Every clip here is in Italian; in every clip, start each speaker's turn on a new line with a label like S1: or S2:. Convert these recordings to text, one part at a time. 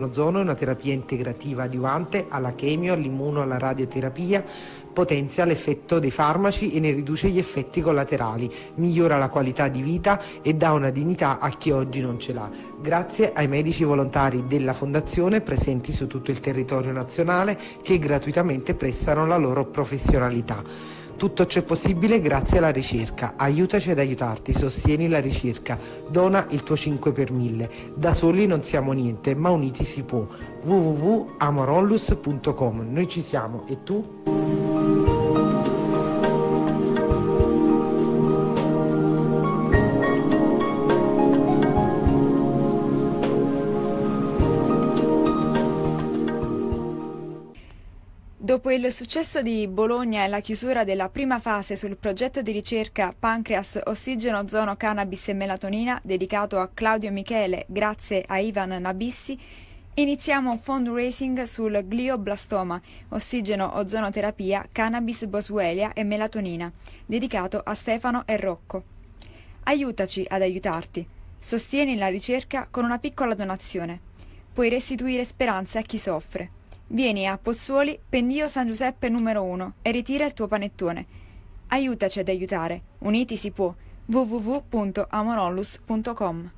S1: Ozono è una terapia integrativa adiuvante alla chemio, all'immuno, alla radioterapia, potenzia l'effetto dei farmaci e ne riduce gli effetti collaterali, migliora la qualità di vita e dà una dignità a chi oggi non ce l'ha. Grazie ai medici volontari della Fondazione presenti su tutto il territorio nazionale che gratuitamente prestano la loro professionalità. Tutto ciò è possibile grazie alla ricerca. Aiutaci ad aiutarti, sostieni la ricerca, dona il tuo 5 per 1000. Da soli non siamo niente, ma uniti si può. www.amorollus.com Noi ci siamo e tu?
S2: Dopo il successo di Bologna e la chiusura della prima fase sul progetto di ricerca Pancreas Ossigeno Ozono Cannabis e Melatonina dedicato a Claudio Michele grazie a Ivan Nabissi, iniziamo un fundraising sul glioblastoma, ossigeno ozonoterapia, cannabis boswellia e melatonina, dedicato a Stefano e Rocco. Aiutaci ad aiutarti. Sostieni la ricerca con una piccola donazione. Puoi restituire speranza a chi soffre. Vieni a Pozzuoli, pendio San Giuseppe numero 1 e ritira il tuo panettone. Aiutaci ad aiutare. Uniti si può. www.amorollus.com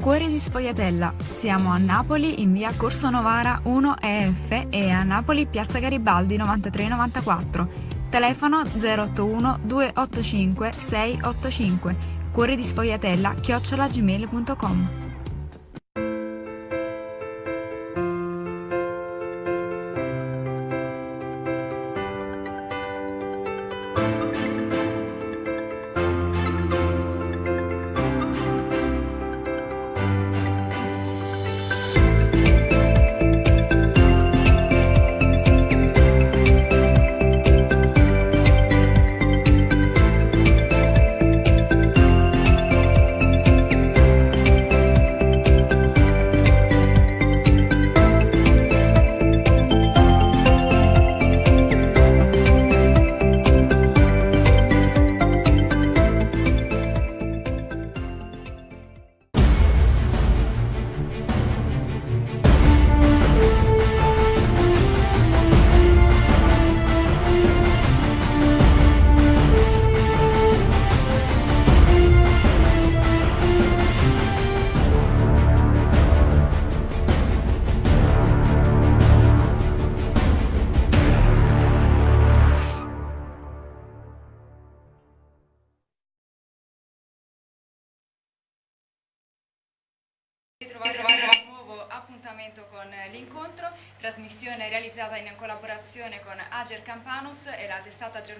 S2: Cuore di Sfogliatella. Siamo a Napoli in via Corso Novara 1 EF e a Napoli piazza Garibaldi 9394. Telefono 081 285 685. Cuore di Sfogliatella chiocciolagmail.com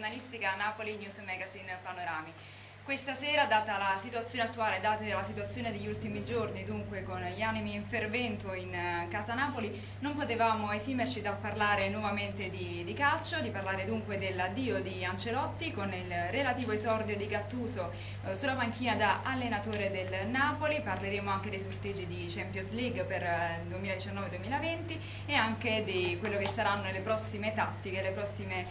S2: giornalistica Napoli News Magazine Panorama. Questa sera, data la situazione attuale, data la situazione degli ultimi giorni, dunque con gli animi in fervento in uh, Casa Napoli, non potevamo esimerci dal parlare nuovamente di, di calcio, di parlare dunque dell'addio di Ancelotti con il relativo esordio di Gattuso uh, sulla panchina da allenatore del Napoli, parleremo anche dei sorteggi di Champions League per il uh, 2019-2020 e anche di quello che saranno le prossime tattiche, le prossime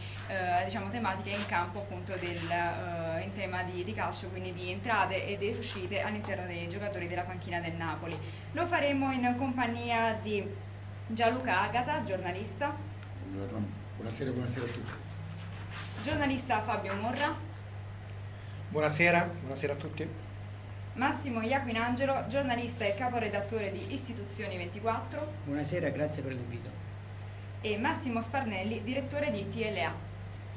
S2: diciamo, tematiche in campo appunto del, in tema di, di calcio calcio, quindi di entrate e di uscite all'interno dei giocatori della panchina del Napoli. Lo faremo in compagnia di Gianluca Agata, giornalista.
S3: Buongiorno, buonasera, buonasera a tutti.
S2: Giornalista Fabio Morra.
S4: Buonasera, buonasera a tutti.
S2: Massimo Iaquinangelo, giornalista e caporedattore di Istituzioni 24.
S5: Buonasera, grazie per l'invito.
S2: E Massimo Sparnelli, direttore di TLA.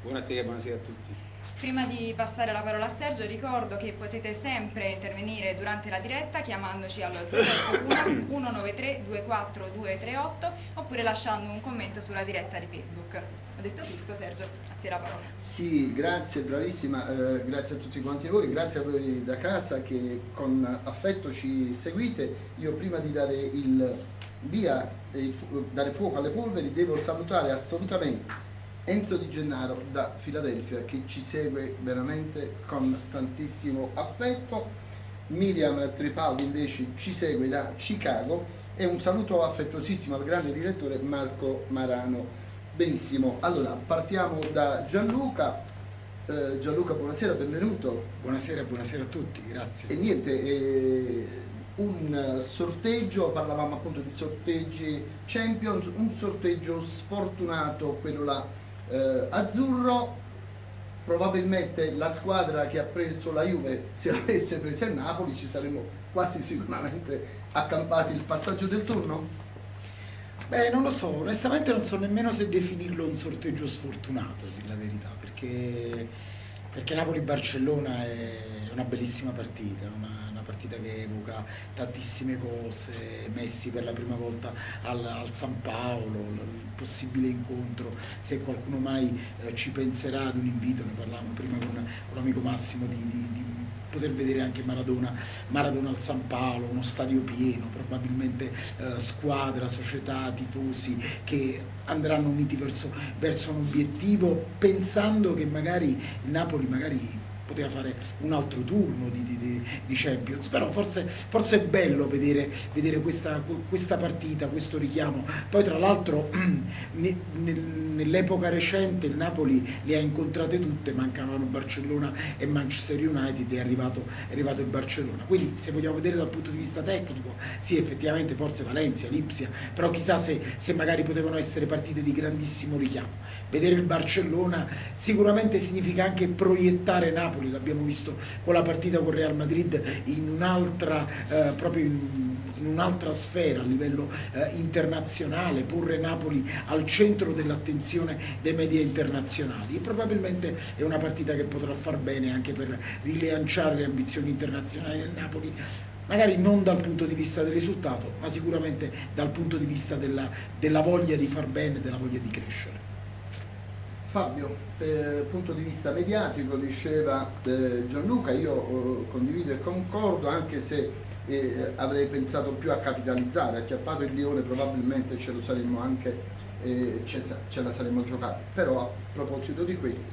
S3: Buonasera, buonasera a tutti.
S2: Prima di passare la parola a Sergio ricordo che potete sempre intervenire durante la diretta chiamandoci allo 081 193 24238 oppure lasciando un commento sulla diretta di Facebook. Ho detto tutto Sergio, a te la parola.
S6: Sì, grazie, bravissima, eh, grazie a tutti quanti voi, grazie a voi da casa che con affetto ci seguite. Io prima di dare il via e dare fuoco alle polveri devo salutare assolutamente Enzo Di Gennaro da Filadelfia che ci segue veramente con tantissimo affetto, Miriam Tripaldi invece ci segue da Chicago e un saluto affettuosissimo al grande direttore Marco Marano. Benissimo, allora partiamo da Gianluca. Eh, Gianluca, buonasera, benvenuto.
S3: Buonasera, buonasera a tutti, grazie.
S6: E niente, eh, un sorteggio, parlavamo appunto di sorteggi Champions, un sorteggio sfortunato, quello là eh, azzurro, probabilmente la squadra che ha preso la Juve, se l'avesse presa il Napoli, ci saremmo quasi sicuramente accampati il passaggio del turno?
S5: Beh, non lo so, onestamente non so nemmeno se definirlo un sorteggio sfortunato, dire la verità, perché, perché Napoli-Barcellona è una bellissima partita, una, partita che evoca tantissime cose, Messi per la prima volta al, al San Paolo, il possibile incontro, se qualcuno mai eh, ci penserà ad un invito, ne parlavamo prima con, con l'amico Massimo di, di, di poter vedere anche Maradona, Maradona al San Paolo, uno stadio pieno, probabilmente eh, squadra, società, tifosi che andranno uniti verso, verso un obiettivo pensando che magari Napoli magari poteva fare un altro turno di, di, di Champions, però forse, forse, è bello vedere, vedere questa, questa, partita, questo richiamo. Poi tra l'altro nell'epoca recente il Napoli le ha incontrate tutte, mancavano Barcellona e Manchester United, è arrivato, è arrivato il Barcellona. Quindi se vogliamo vedere dal punto di vista tecnico, sì effettivamente forse Valencia, Lipsia, però chissà se, se magari potevano essere partite di grandissimo richiamo. Vedere il Barcellona sicuramente significa anche proiettare Napoli Napoli, l'abbiamo visto con la partita con Real Madrid in un'altra eh, proprio in, in un'altra sfera a livello eh, internazionale, porre Napoli al centro dell'attenzione dei media internazionali e probabilmente è una partita che potrà far bene anche per rilanciare le ambizioni internazionali del Napoli magari non dal punto di vista del risultato, ma sicuramente dal punto di vista della, della voglia di far bene, della voglia di crescere.
S6: Fabio, eh, punto di vista mediatico, diceva eh, Gianluca, io eh, condivido e concordo anche se eh, avrei pensato più a capitalizzare, acchiappato il Lione probabilmente ce saremmo anche, eh, ce, ce, la saremmo giocata, però a proposito di questo,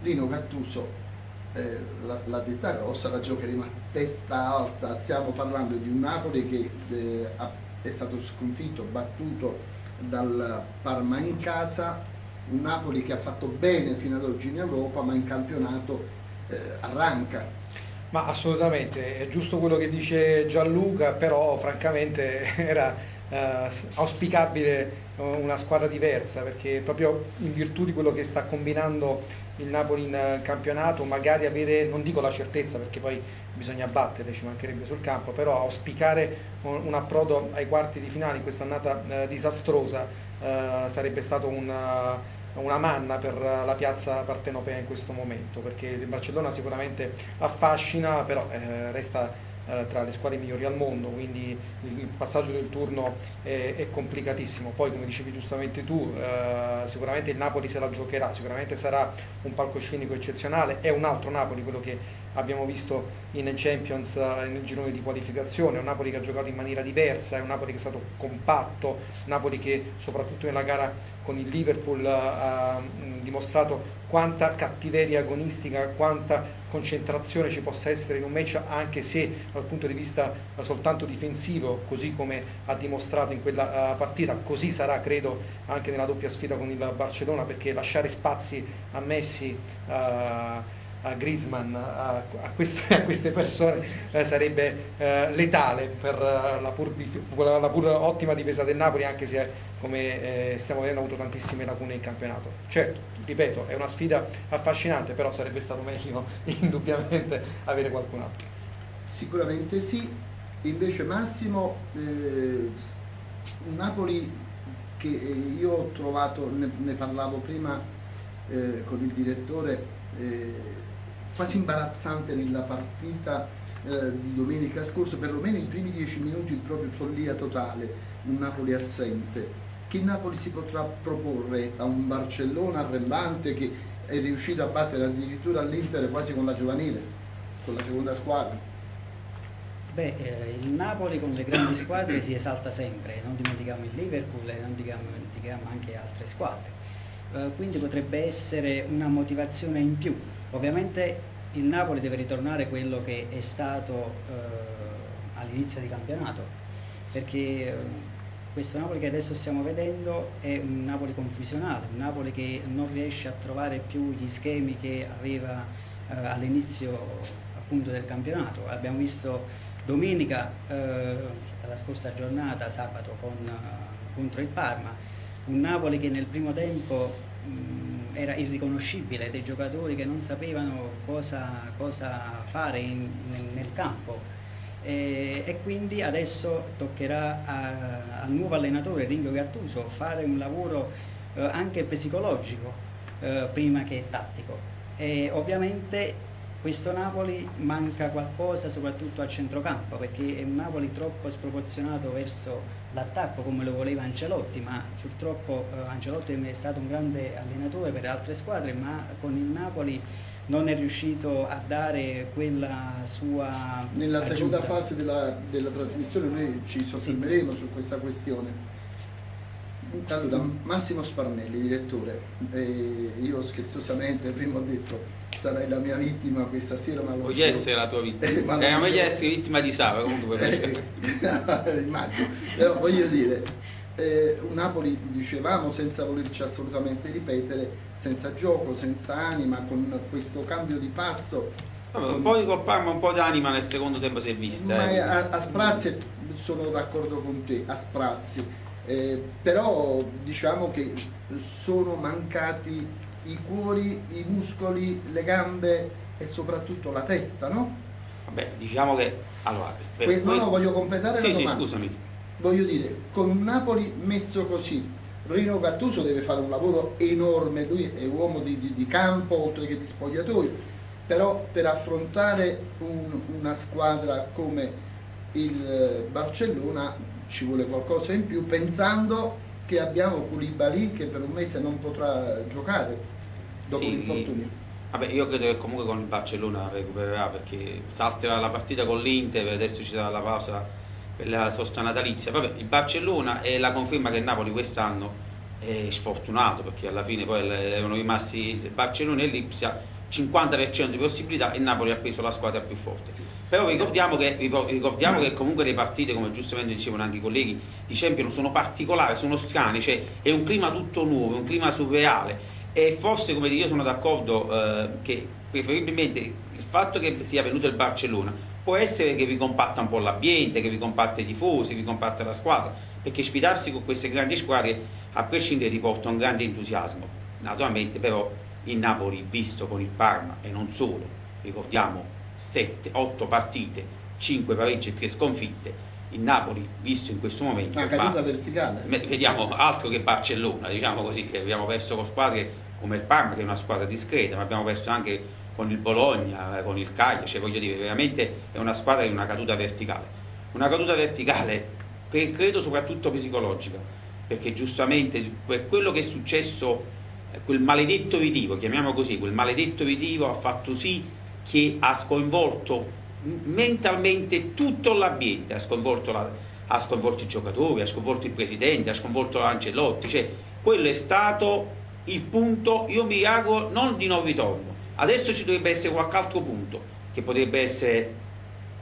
S6: Lino Gattuso eh, la, la detta grossa la giocheremo a testa alta, stiamo parlando di un Napoli che è stato sconfitto, battuto dal Parma in casa un Napoli che ha fatto bene fino ad oggi in Europa ma in campionato eh, arranca.
S4: Ma assolutamente, è giusto quello che dice Gianluca, però francamente era eh, auspicabile una squadra diversa perché proprio in virtù di quello che sta combinando il Napoli in campionato magari avere, non dico la certezza perché poi bisogna battere, ci mancherebbe sul campo, però auspicare un, approdo ai quarti di finale in questa annata eh, disastrosa eh, sarebbe stato un una manna per la piazza partenopea in questo momento, perché il Barcellona sicuramente affascina, però eh, resta eh, tra le squadre migliori al mondo, quindi il passaggio del turno è, è complicatissimo. Poi come dicevi giustamente tu, eh, sicuramente il Napoli se la giocherà, sicuramente sarà un palcoscenico eccezionale, è un altro Napoli quello che abbiamo visto in Champions eh, nel girone di qualificazione, un Napoli che ha giocato in maniera diversa, è un Napoli che è stato compatto, Napoli che soprattutto nella gara con il Liverpool eh, ha dimostrato quanta cattiveria agonistica, quanta concentrazione ci possa essere in un match anche se dal punto di vista soltanto difensivo, così come ha dimostrato in quella partita, così sarà credo anche nella doppia sfida con il Barcellona perché lasciare spazi a Messi uh, a Griezmann, a, a, queste, a queste, persone eh, sarebbe eh, letale per eh, la pur, la pur, ottima difesa del Napoli, anche se come eh, stiamo vedendo ha avuto tantissime lacune in campionato. Certo, ripeto, è una sfida affascinante, però sarebbe stato meglio indubbiamente avere qualcun altro.
S6: Sicuramente sì, invece Massimo, eh, Napoli che io ho trovato, ne, ne parlavo prima eh, con il direttore, eh, quasi imbarazzante nella partita eh, di domenica scorsa, perlomeno i primi dieci minuti proprio follia totale, un Napoli assente. Che Napoli si potrà proporre a un Barcellona arrembante che è riuscito a battere addirittura l'Inter quasi con la giovanile, con la seconda squadra?
S7: Beh, eh, il Napoli con le grandi squadre si esalta sempre, non dimentichiamo il Liverpool e non dimentichiamo anche altre squadre. Eh, quindi potrebbe essere una motivazione in più Ovviamente il Napoli deve ritornare quello che è stato eh, all'inizio di campionato, perché eh, questo Napoli che adesso stiamo vedendo è un Napoli confusionale, un Napoli che non riesce a trovare più gli schemi che aveva eh, all'inizio del campionato. Abbiamo visto domenica, eh, la scorsa giornata, sabato con, contro il Parma, un Napoli che nel primo tempo mh, era irriconoscibile, dei giocatori che non sapevano cosa, cosa fare in, nel, nel campo. E, e quindi adesso toccherà al nuovo allenatore Ringo Gattuso fare un lavoro eh, anche psicologico eh, prima che tattico. E ovviamente questo Napoli manca qualcosa soprattutto al centrocampo perché è un Napoli troppo sproporzionato verso l'attacco come lo voleva Ancelotti ma purtroppo eh, Ancelotti è stato un grande allenatore per altre squadre ma con il Napoli non è riuscito a dare quella sua
S6: Nella
S7: aggiunta.
S6: seconda fase della, della, trasmissione noi ci soffermeremo sì. su questa questione. Allora, Massimo Sparnelli, direttore, eh, io scherzosamente prima ho detto sarai la mia vittima questa sera ma
S3: Voglio essere la tua vittima, eh, ma voglio essere vittima di Sava comunque
S6: eh, immagino, però voglio dire eh, Napoli dicevamo senza volerci assolutamente ripetere senza gioco, senza anima, con questo cambio di passo.
S3: Vabbè, con... Un po' di Copparma, un po' di anima nel secondo tempo si è vista.
S6: Eh. A, a, sprazzi sono d'accordo con te, a sprazzi. Eh, però diciamo che sono mancati i cuori, i muscoli, le gambe e soprattutto la testa, no?
S3: Vabbè, diciamo che... Allora,
S6: per que- no, no, voglio completare
S3: sì,
S6: la
S3: domanda. Sì, scusami.
S6: Voglio dire, con Napoli messo così, Rino Gattuso deve fare un lavoro enorme, lui è uomo di, di, di campo oltre che di spogliatoio, però per affrontare un, una squadra come il Barcellona ci vuole qualcosa in più pensando che abbiamo Koulibaly che per un mese non potrà giocare dopo sì, l'infortunio.
S3: Vabbè, io credo che comunque con il Barcellona recupererà perché salterà la partita con l'Inter, adesso ci sarà la pausa per la sosta natalizia. Vabbè, il Barcellona è la conferma che il Napoli quest'anno è sfortunato perché alla fine poi erano rimasti il Barcellona e l'Ipsia 50% di possibilità e Napoli ha preso la squadra più forte. Però ricordiamo che, ricordiamo che comunque le partite, come giustamente dicevano anche i colleghi, di Champions sono particolari, sono strane, cioè è un clima tutto nuovo, un clima surreale e forse come dire io sono d'accordo eh, che preferibilmente il fatto che sia venuto il Barcellona può essere che vi compatta un po' l'ambiente, che vi compatta i tifosi, vi compatta la squadra, perché sfidarsi con queste grandi squadre a prescindere ti porta un grande entusiasmo. Naturalmente però il Napoli visto con il Parma e non solo, ricordiamo 7, 8 partite, 5 pareggi e 3 sconfitte, il Napoli visto in questo momento
S6: una caduta verticale
S3: vediamo altro che Barcellona diciamo così abbiamo perso con squadre come il Parma che è una squadra discreta ma abbiamo perso anche con il Bologna, con il Cagliari, cioè voglio dire, veramente è una squadra di una caduta verticale. Una caduta verticale, credo soprattutto psicologica, perché giustamente quello che è successo, eh, quel maledetto ritivo, chiamiamolo così, quel maledetto ritivo ha fatto sì che ha sconvolto mentalmente tutto l'ambiente, ha sconvolto, la, ha sconvolto i giocatori, ha sconvolto il presidente, ha sconvolto Ancelotti, cioè quello è stato il punto, io mi auguro, non di non ritorno, Adesso ci dovrebbe essere qualche altro punto, che potrebbe essere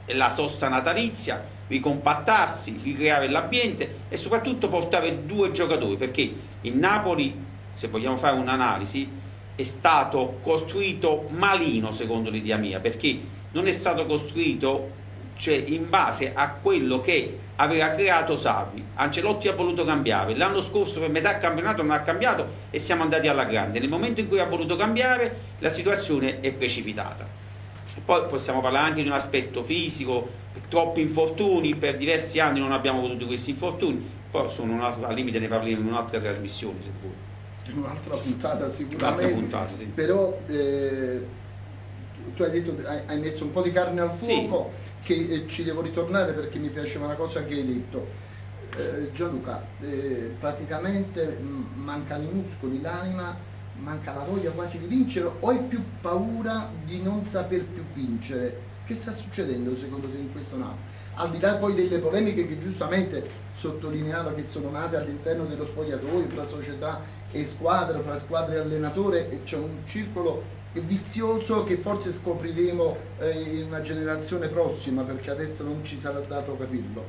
S3: la sosta natalizia, ricompattarsi, ricreare l'ambiente e soprattutto portare due giocatori, perché il Napoli, se vogliamo fare un'analisi, è stato costruito malino secondo l'idea mia, perché non è stato costruito cioè in base a quello che aveva creato Savi. Ancelotti ha voluto cambiare, l'anno scorso per metà campionato non ha cambiato e siamo andati alla grande. Nel momento in cui ha voluto cambiare la situazione è precipitata. Poi possiamo parlare anche di un aspetto fisico, troppi infortuni, per diversi anni non abbiamo avuto questi infortuni, poi sono al limite ne parleremo in un'altra trasmissione se vuoi.
S6: Un'altra puntata sicuramente.
S3: Un'altra puntata, sì.
S6: Però eh, tu hai detto hai messo un po' di carne al fuoco. Sì che eh, ci devo ritornare perché mi piaceva una cosa che hai detto. Eh, Gianluca, eh, praticamente mh, mancano i muscoli, l'anima, manca la voglia quasi di vincere o hai più paura di non saper più vincere? Che sta succedendo secondo te in questo Napoli? Al di là poi delle polemiche che giustamente sottolineava che sono nate all'interno dello spogliatoio, fra società e squadra, fra squadra e allenatore, e c'è un circolo vizioso che forse scopriremo eh, in una generazione prossima perché adesso non ci sarà dato capirlo.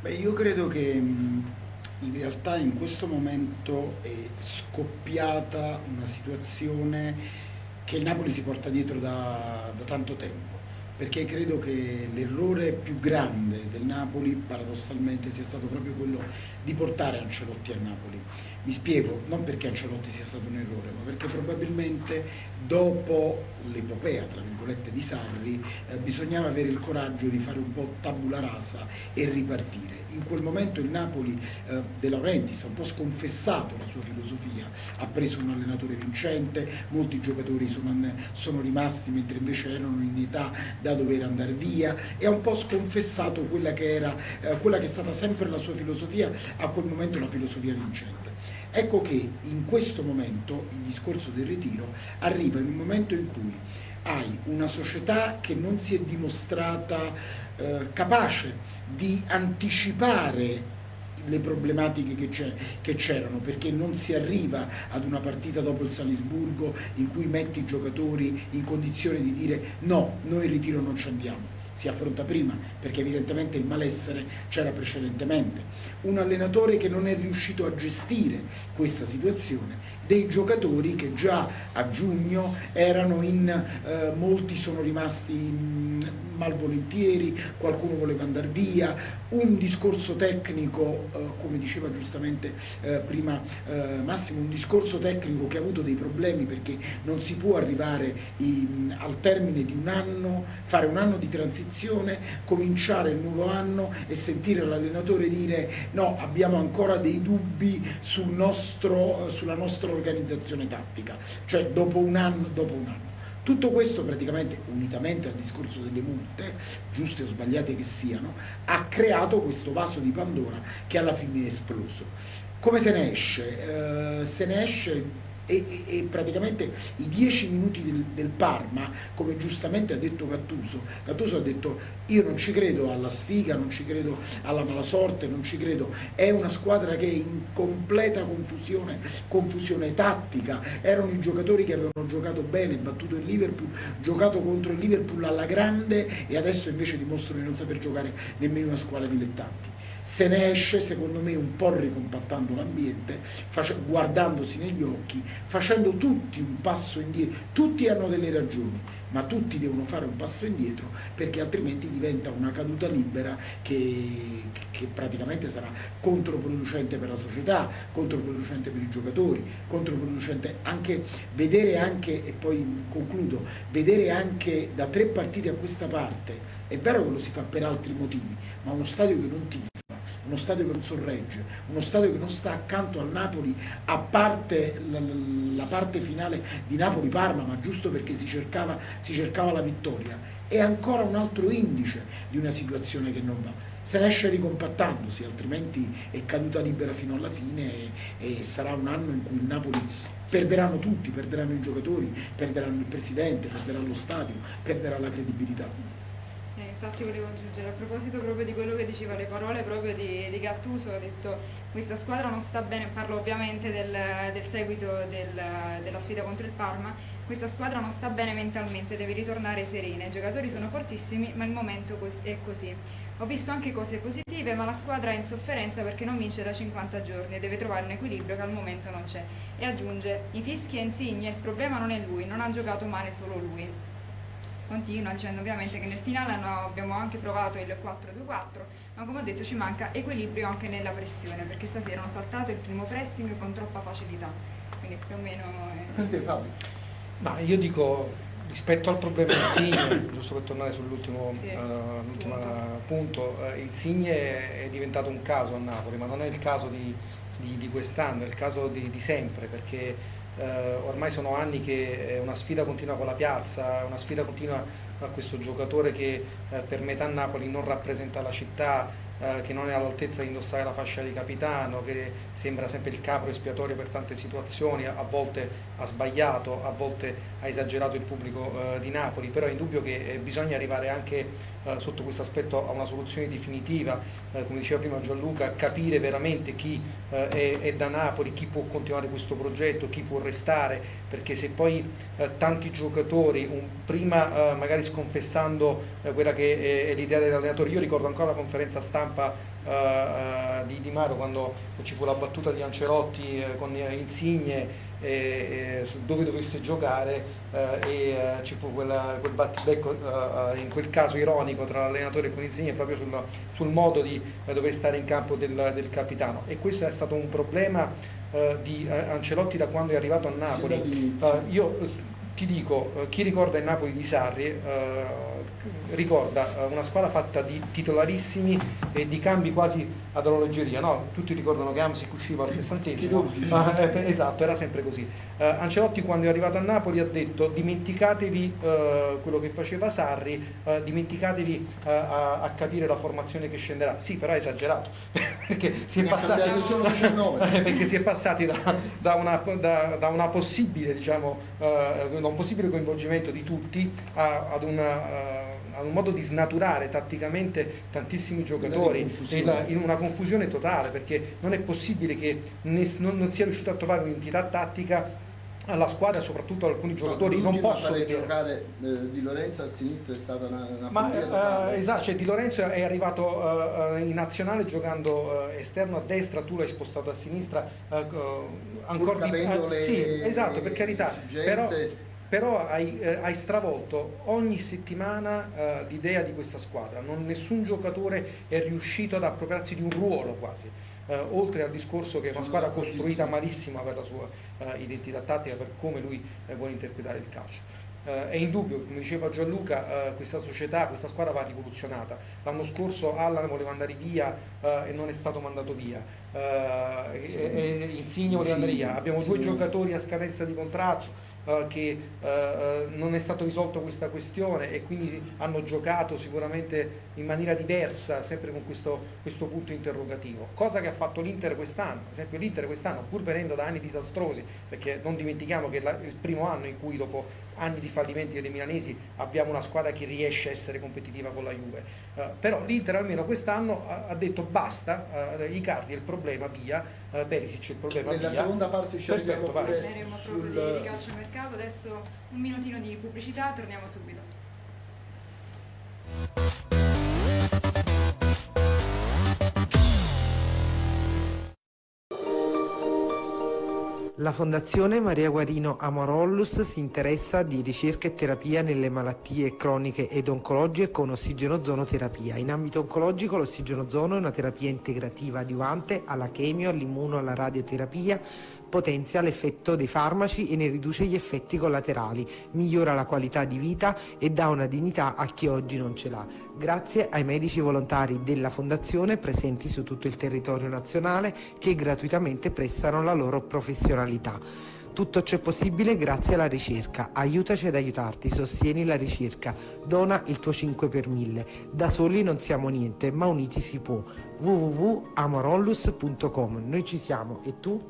S5: Beh, io credo che in realtà in questo momento è scoppiata una situazione che Napoli si porta dietro da, da tanto tempo perché credo che l'errore più grande del Napoli paradossalmente sia stato proprio quello di portare Ancelotti a Napoli. Mi spiego, non perché Ancelotti sia stato un errore, ma perché probabilmente dopo l'epopea, tra virgolette, di Sarri, eh, bisognava avere il coraggio di fare un po' tabula rasa e ripartire. In quel momento il Napoli eh, De Laurentiis ha un po' sconfessato la sua filosofia, ha preso un allenatore vincente, molti giocatori sono, sono rimasti mentre invece erano in età da dover andare via e ha un po' sconfessato quella che, era, eh, quella che è stata sempre la sua filosofia, a quel momento la filosofia vincente. Ecco che in questo momento il discorso del ritiro arriva in un momento in cui hai una società che non si è dimostrata eh, capace di anticipare le problematiche che c'erano perché non si arriva ad una partita dopo il Salisburgo in cui metti i giocatori in condizione di dire no, noi in ritiro non ci andiamo si affronta prima, perché evidentemente il malessere c'era precedentemente. Un allenatore che non è riuscito a gestire questa situazione, dei giocatori che già a giugno erano in, eh, molti sono rimasti mh, malvolentieri, qualcuno voleva andare via, un discorso tecnico, eh, come diceva giustamente eh, prima eh, Massimo, un discorso tecnico che ha avuto dei problemi perché non si può arrivare in, al termine di un anno, fare un anno di transizione, cominciare il nuovo anno e sentire l'allenatore dire no, abbiamo ancora dei dubbi sul nostro, sulla nostra organizzazione tattica, cioè dopo un anno, dopo un anno. Tutto questo praticamente, unitamente al discorso delle multe, giuste o sbagliate che siano, ha creato questo vaso di Pandora che alla fine è esploso. Come se ne esce? Eh, se ne esce e, e, praticamente i dieci minuti del, del, Parma, come giustamente ha detto Gattuso, Gattuso ha detto io non ci credo alla sfiga, non ci credo alla mala sorte, non ci credo, è una squadra che è in completa confusione, confusione tattica, erano i giocatori che avevano giocato bene, battuto il Liverpool, giocato contro il Liverpool alla grande e adesso invece dimostrano di non saper giocare nemmeno una squadra dilettanti se ne esce secondo me un po' ricompattando l'ambiente, guardandosi negli occhi, facendo tutti un passo indietro, tutti hanno delle ragioni, ma tutti devono fare un passo indietro perché altrimenti diventa una caduta libera che, che praticamente sarà controproducente per la società, controproducente per i giocatori, controproducente anche vedere anche, e poi concludo, vedere anche da tre partite a questa parte, è vero che lo si fa per altri motivi, ma uno stadio che non tifa uno stadio che non sorregge, uno stadio che non sta accanto al Napoli a parte la, parte finale di Napoli-Parma, ma giusto perché si cercava, si cercava la vittoria, è ancora un altro indice di una situazione che non va. Se ne esce ricompattandosi, altrimenti è caduta libera fino alla fine e, e, sarà un anno in cui il Napoli perderanno tutti, perderanno i giocatori, perderanno il presidente, perderà lo stadio, perderà la credibilità
S2: infatti volevo aggiungere, a proposito proprio di quello che diceva, le parole proprio di, di Gattuso, ha detto questa squadra non sta bene, parlo ovviamente del, del seguito del, della sfida contro il Parma, questa squadra non sta bene mentalmente, deve ritornare serena, i giocatori sono fortissimi ma il momento è così. Ho visto anche cose positive ma la squadra è in sofferenza perché non vince da 50 giorni e deve trovare un equilibrio che al momento non c'è. E aggiunge, i fischi e Insigne, il problema non è lui, non ha giocato male solo lui continua dicendo ovviamente che nel finale no, abbiamo anche provato il 4-2-4 ma come ho detto ci manca equilibrio anche nella pressione perché stasera hanno saltato il primo pressing con troppa facilità. Quindi più o meno
S4: è... ma io dico rispetto al problema Insigne giusto per tornare sull'ultimo sì, uh, punto, punto uh, Insigne è diventato un caso a Napoli ma non è il caso di, di, di quest'anno è il caso di, di sempre perché eh, ormai sono anni che una sfida continua con la piazza, una sfida continua a questo giocatore che eh, per metà Napoli non rappresenta la città, eh, che non è all'altezza di indossare la fascia di capitano, che sembra sempre il capro espiatorio per tante situazioni, a volte ha sbagliato, a volte ha esagerato il pubblico eh, di Napoli, però è indubbio che eh, bisogna arrivare anche eh, sotto questo aspetto a una soluzione definitiva, come diceva prima Gianluca, capire veramente chi è, è, da Napoli, chi può continuare questo progetto, chi può restare, perché se poi eh, tanti giocatori, un, prima eh, magari sconfessando quella che è, è l'idea dell'allenatore, io ricordo ancora la conferenza stampa uh, di Di Mario quando ci fu la battuta di Ancelotti uh, con Insigne su dove dovesse giocare e ci fu quella, quel battibecco in quel caso ironico tra l'allenatore e con Insigne proprio sul, sul modo di dover stare in campo del, del, capitano. E questo è stato un problema di Ancelotti da quando è arrivato a Napoli. io ti dico, chi ricorda il Napoli di Sarri ricorda eh, una squadra fatta di titolarissimi e di cambi quasi ad orologeria, no? tutti ricordano che Amsic usciva al sessantesimo, ma, eh, esatto, era sempre così. Uh, Ancelotti quando è arrivato a Napoli ha detto dimenticatevi uh, quello che faceva Sarri, uh, dimenticatevi a, a, capire la formazione che scenderà. Sì, però è esagerato, perché, si è passati, perché si è passati da, da, una, da, da una, possibile, diciamo, da un possibile coinvolgimento di tutti a, ad una ha un modo di snaturare tatticamente tantissimi giocatori in una confusione totale perché non è possibile che non, non sia riuscito a trovare un'entità tattica alla squadra soprattutto alcuni giocatori. no, non possono
S6: vedere giocare eh, Di Lorenzo a sinistra è stata una, una
S4: ma eh, esatto cioè Di Lorenzo è arrivato eh, in nazionale giocando eh, esterno a destra tu l'hai spostato a sinistra eh,
S6: ancora di,
S4: le, sì esatto per carità però però hai, eh, hai, stravolto ogni settimana eh, l'idea di questa squadra, non, nessun giocatore è riuscito ad appropriarsi di un ruolo quasi, eh, oltre al discorso che è una squadra costruita malissima per la sua eh, identità tattica, per come lui eh, vuole interpretare il calcio. Uh, è indubbio, come diceva Gianluca, questa società, questa squadra va rivoluzionata. L'anno scorso Allan voleva andare via e non è stato mandato via, sì. Insigne voleva andare via. Abbiamo sì. due giocatori a scadenza di contratto che uh, non è stato risolto questa questione e quindi hanno giocato sicuramente in maniera diversa, sempre con questo, questo punto interrogativo. Cosa che ha fatto l'Inter quest'anno, ad esempio l'Inter quest'anno, pur venendo da anni disastrosi, perché non dimentichiamo che è il primo anno in cui dopo anni di fallimenti dei milanesi abbiamo una squadra che riesce a essere competitiva con la Juve. Uh, però l'Inter almeno quest'anno ha, ha, detto basta uh, Icardi è il problema via uh, Perisic è il problema
S6: nella
S4: via.
S6: seconda parte ci arriviamo
S2: parleremo sul... proprio di calcio mercato adesso un minutino di pubblicità torniamo subito
S1: La Fondazione Maria Guarino Amorollus si interessa di ricerca e terapia nelle malattie croniche ed oncologiche con ossigenozonoterapia. In ambito oncologico l'ossigenozono è una terapia integrativa adiuvante alla chemio, all'immuno, alla radioterapia, potenzia l'effetto dei farmaci e ne riduce gli effetti collaterali, migliora la qualità di vita e dà una dignità a chi oggi non ce l'ha. Grazie ai medici volontari della Fondazione presenti su tutto il territorio nazionale che gratuitamente prestano la loro professionalità. Tutto ciò è possibile grazie alla ricerca. Aiutaci ad aiutarti, sostieni la ricerca, dona il tuo 5 per 1000. Da soli non siamo niente, ma uniti si può. www.amorollus.com Noi ci siamo e tu?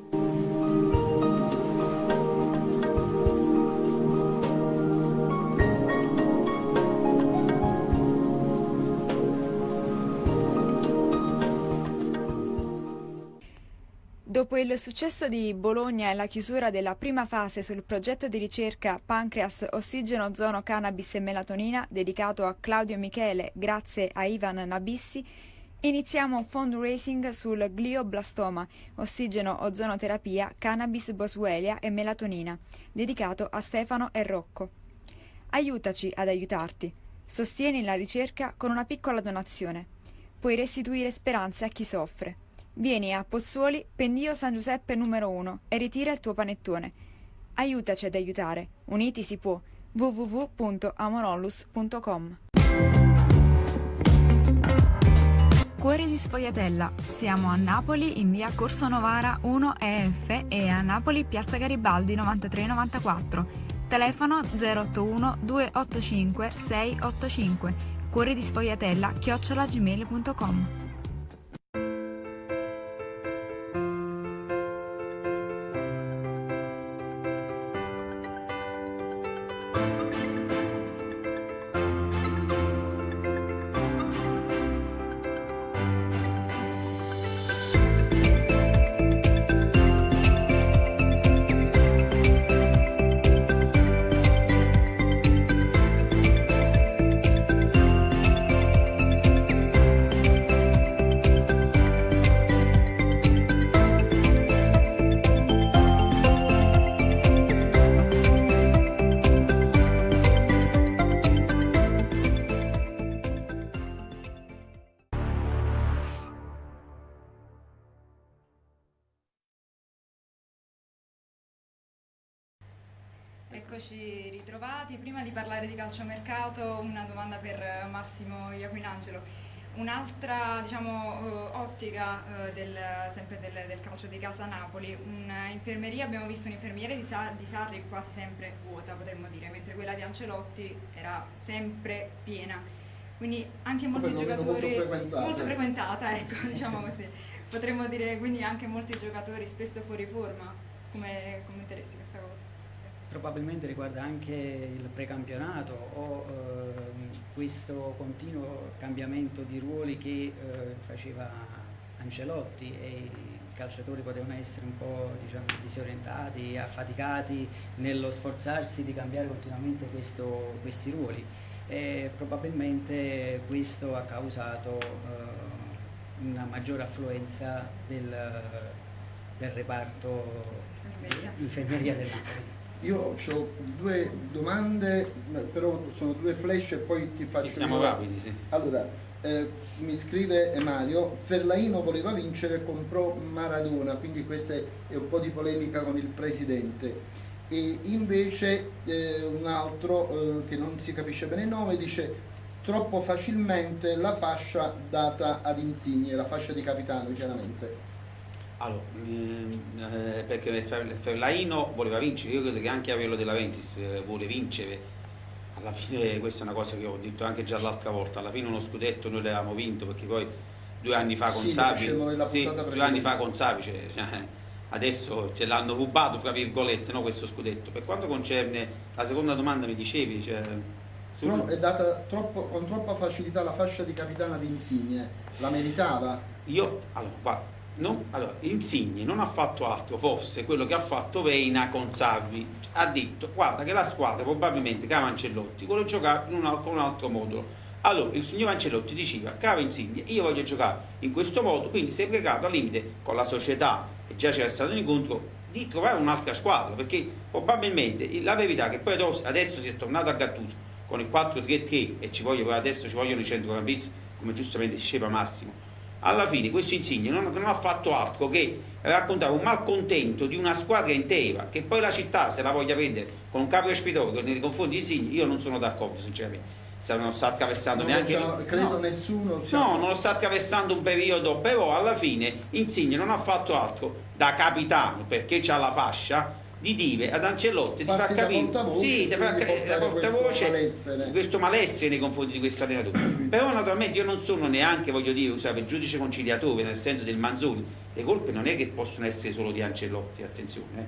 S2: Dopo il successo di Bologna e la chiusura della prima fase sul progetto di ricerca Pancreas Ossigeno Ozono Cannabis e Melatonina dedicato a Claudio Michele grazie a Ivan Nabissi, iniziamo fundraising sul glioblastoma, ossigeno ozonoterapia, cannabis boswellia e melatonina, dedicato a Stefano e Rocco. Aiutaci ad aiutarti. Sostieni la ricerca con una piccola donazione. Puoi restituire speranze a chi soffre. Vieni a Pozzuoli, pendio San Giuseppe numero 1 e ritira il tuo panettone. Aiutaci ad aiutare. Uniti si può. www.amorollus.com di Sfogliatella. Siamo a Napoli in via Corso Novara 1 EF e a Napoli piazza Garibaldi 9394. Telefono 081 285 685. Cuori di Sfogliatella chiocciolagmail.com calciomercato, una domanda per Massimo Iaquinangelo. Un'altra diciamo, eh, ottica eh, del, sempre del, del, calcio di casa Napoli, un'infermeria, abbiamo visto un'infermiera di, di, Sarri quasi sempre vuota potremmo dire, mentre quella di Ancelotti era sempre piena. Quindi anche molti giocatori molto frequentata, molto frequentata ecco, diciamo così. Potremmo dire quindi anche molti giocatori spesso fuori forma. Come commenteresti questa cosa?
S7: Probabilmente riguarda anche il precampionato o eh, questo continuo cambiamento di ruoli che eh, faceva Ancelotti e i calciatori potevano essere un po' diciamo, disorientati, affaticati nello sforzarsi di cambiare continuamente questo, questi ruoli e probabilmente questo ha causato eh, una maggiore affluenza del, del reparto infermeria del Napoli.
S6: Io ho due domande, però sono due flash e poi ti faccio...
S3: Siamo rapidi, sì.
S6: Allora, eh, mi scrive Mario, Ferlaino voleva vincere, comprò Maradona, quindi questa è un po' di polemica con il presidente. E invece eh, un altro, eh, che non si capisce bene il nome, dice troppo facilmente la fascia data ad Insigne, la fascia di capitano chiaramente.
S3: Allora, mm, eh, perché Ferlaino voleva vincere, io credo che anche Avello della Ventis eh, vuole vincere. Alla fine questa è una cosa che ho detto anche già l'altra volta, alla fine uno scudetto noi l'avevamo vinto perché poi due anni fa con
S6: sì,
S3: Savi, sì, due anni fa con Savi cioè, cioè, adesso ce l'hanno rubato fra virgolette no, questo scudetto. Per quanto concerne la seconda domanda mi dicevi, cioè,
S6: sul... è data troppo, con troppa facilità la fascia di capitana di Insigne, la meritava?
S3: Io, allora, guarda, non, allora, Insigne non ha fatto altro, forse quello che ha fatto Veina con Salvi, ha detto guarda che la squadra probabilmente Cava Ancellotti vuole giocare un, con un altro modulo. Allora il signor Ancelotti diceva Cava Insigne io voglio giocare in questo modo, quindi si è pregato al limite con la società e già c'era stato un incontro di trovare un'altra squadra perché probabilmente la verità è che poi adesso si è tornato a Gattuso con il 4-3-3 e ci voglio, adesso ci vogliono i centrocampisti come giustamente diceva Massimo alla fine questo Insigne non, non, ha fatto altro che raccontare un malcontento di una squadra intera che poi la città se la voglia prendere con un capo espiatorio nei confronti di Insigne io non sono d'accordo sinceramente. Non sta attraversando
S6: non
S3: neanche
S6: so, credo no. nessuno
S3: no non lo sta attraversando un periodo però alla fine Insigne non ha fatto altro da capitano perché c'ha la fascia di dire ad Ancelotti di far capire sì, di far la portavoce questo, questo malessere nei confronti di questo allenatore. Però naturalmente io non sono neanche voglio dire usare il giudice conciliatore nel senso del Manzoni. Le colpe non è che possono essere solo di Ancelotti attenzione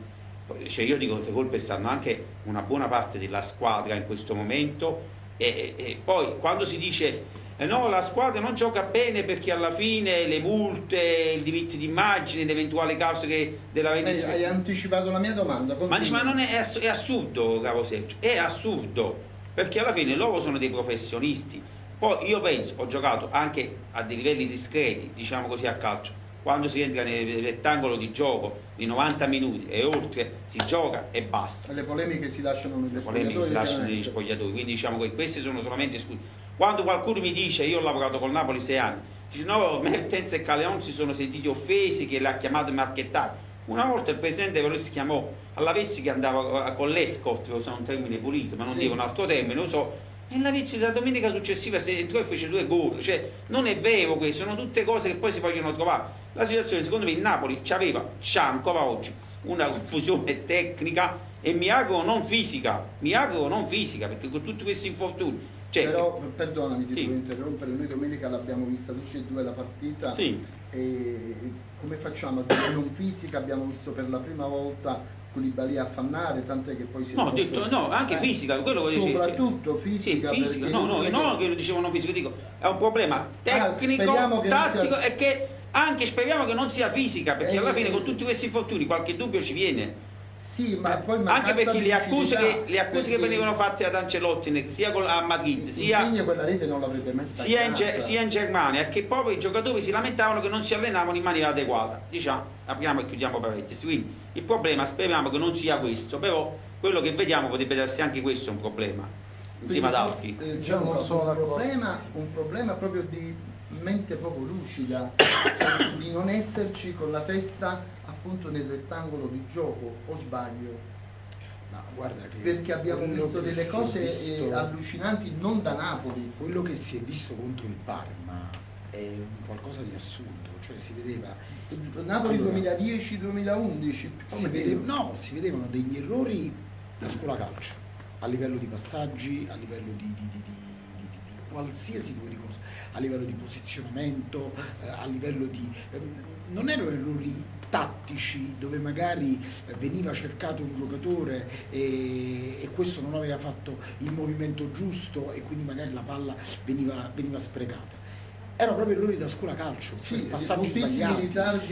S3: eh. cioè io dico che le colpe stanno anche una buona parte della squadra in questo momento e, e poi quando si dice no, la squadra non gioca bene perché alla fine le multe, il diritto d'immagine, le eventuali cause che della vendita...
S6: Hai, hai anticipato la mia domanda.
S3: Ma, dici, ma non è, è, assurdo, caro Sergio, è assurdo, perché alla fine loro sono dei professionisti. Poi io penso, ho giocato anche a dei livelli discreti, diciamo così, a calcio, quando si entra nel rettangolo di gioco di 90 minuti e oltre si gioca e basta.
S6: Le polemiche si lasciano negli spogliatoi.
S3: Le polemiche si lasciano negli spogliatoi, quindi diciamo che questi sono solamente esclusi quando qualcuno mi dice, io ho lavorato col Napoli sei anni, dice no, Mertens e Caleon si sono sentiti offesi che l'ha chiamato marchettato. Una volta il presidente però si chiamò alla Vezzi che andava con l'escort, lo so un termine pulito, ma non sì. dico un altro termine, lo so, e la Vezzi la domenica successiva si entrò e fece due gol, cioè non è vero questo, sono tutte cose che poi si vogliono trovare. La situazione secondo me il Napoli ci aveva, c'ha ancora oggi, una confusione tecnica e mi auguro non fisica, mi auguro non fisica, perché con tutti questi infortuni
S6: cioè, Però perdonami, ti sì. interrompere, noi domenica l'abbiamo vista tutti e due la partita
S3: sì.
S6: e come facciamo a dire non fisica? Abbiamo visto per la prima volta Koulibaly affannare, tant'è che poi si
S3: No, ho detto no, anche eh, fisica, quello che
S6: Soprattutto fisica.
S3: Sì, fisica no, no, non che lo dicevo non fisico, dico, è un problema ah, tecnico, ah, tattico sia... e che anche speriamo che non sia fisica, perché eh, alla fine con tutti questi infortuni qualche dubbio ci viene.
S6: Sì, ma poi
S3: anche perché le accuse, che, le accuse che, venivano fatte ad Ancelotti sia a Madrid sia, sia, in, sia, in, Germania che proprio i giocatori si lamentavano che non si allenavano in maniera adeguata. Diciamo, apriamo e chiudiamo parentesi. Quindi il problema speriamo che non sia questo però quello che vediamo potrebbe essere anche questo un problema insieme ad altri.
S6: eh, diciamo, un, problema, un problema proprio di mente proprio lucida cioè di non esserci con la testa appunto nel rettangolo di gioco o sbaglio?
S5: Ma guarda che
S6: perché abbiamo visto delle cose eh,
S5: visto-
S6: allucinanti non da Napoli.
S5: Quello che si è visto contro il Parma è un qualcosa di assurdo, cioè si vedeva
S6: Napoli
S5: Allora,
S6: 2010-2011.
S5: si no, si vedevano degli errori da scuola calcio, a livello di passaggi, a livello di- di- di- di qualsiasi tipo di cosa, a livello di posizionamento, eh, a livello di... ehm, non erano errori tattici dove magari eh, veniva cercato un giocatore e, e questo non aveva fatto il movimento giusto e quindi magari la palla veniva, veniva sprecata. Erano proprio errori da scuola calcio,
S6: Sì,
S5: passaggi sbagliati.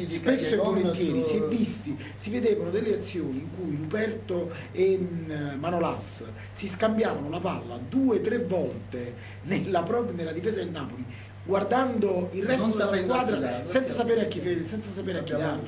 S5: Spesso e volentieri si è visti, si vedevano delle azioni in cui Luperto e mm, Manolas si scambiavano la palla due o tre volte nella, nella difesa del Napoli, guardando il resto
S6: Non
S5: della squadra
S6: dare,
S5: senza sapere a chi, senza sapere a chi
S6: la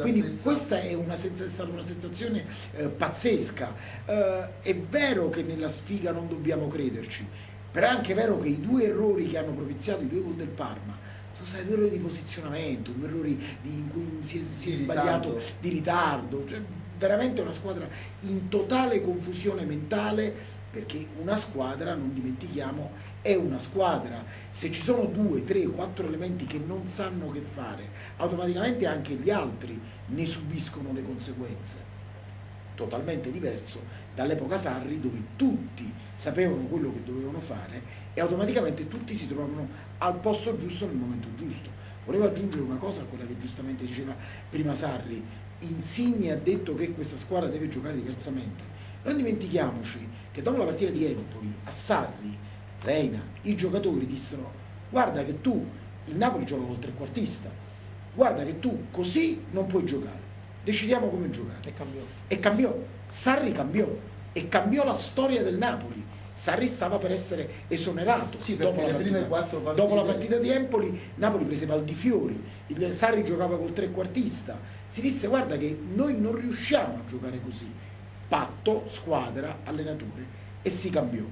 S5: Quindi
S6: stessa-
S5: questa è, una è stata una sensazione eh, pazzesca. Eh, è vero che nella sfiga non dobbiamo crederci, però è anche vero che i due errori che hanno propiziato i due gol del Parma sono stati due errori di posizionamento, due errori di- in cui si è, si è
S6: Di
S5: sbagliato
S6: ritardo.
S5: di ritardo. Cioè, veramente una squadra in totale confusione mentale perché una squadra, non dimentichiamo, è una squadra. Se ci sono due, tre, quattro elementi che non sanno che fare, automaticamente anche gli altri ne subiscono le conseguenze. Totalmente diverso dall'epoca Sarri dove tutti sapevano quello che dovevano fare e automaticamente tutti si trovavano al posto giusto nel momento giusto. Volevo aggiungere una cosa a quella che giustamente diceva prima Sarri. Insigne ha detto che questa squadra deve giocare diversamente. Non dimentichiamoci che dopo la partita di Empoli a Sarri, Reina, i giocatori dissero guarda che tu, il Napoli gioca col trequartista, guarda che tu così non puoi giocare, decidiamo come giocare
S4: E cambiò.
S5: e cambiò. Sarri cambiò e cambiò la storia del Napoli. Sarri stava per essere esonerato
S6: Sì, perché
S5: dopo, la partita, dopo la partita di Empoli. Napoli prese Valdifiori, il Sarri giocava col trequartista. Si disse: Guarda, che noi non riusciamo a giocare così. Patto, squadra, allenatore e si cambiò.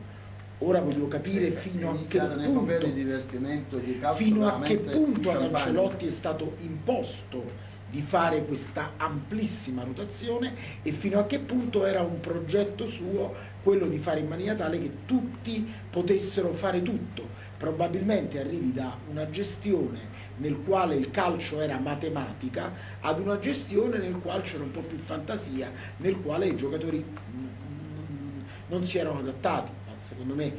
S5: Ora voglio capire
S6: È
S5: fino a che punto
S6: di di
S5: fino a che punto ad. Ancelotti è stato imposto di fare questa amplissima rotazione e fino a che punto era un progetto suo quello di fare in maniera tale che tutti potessero fare tutto. Probabilmente arrivi da una gestione nel quale il calcio era matematica ad una gestione nel quale c'era un po' più fantasia, nel quale i giocatori non si erano adattati. Secondo me,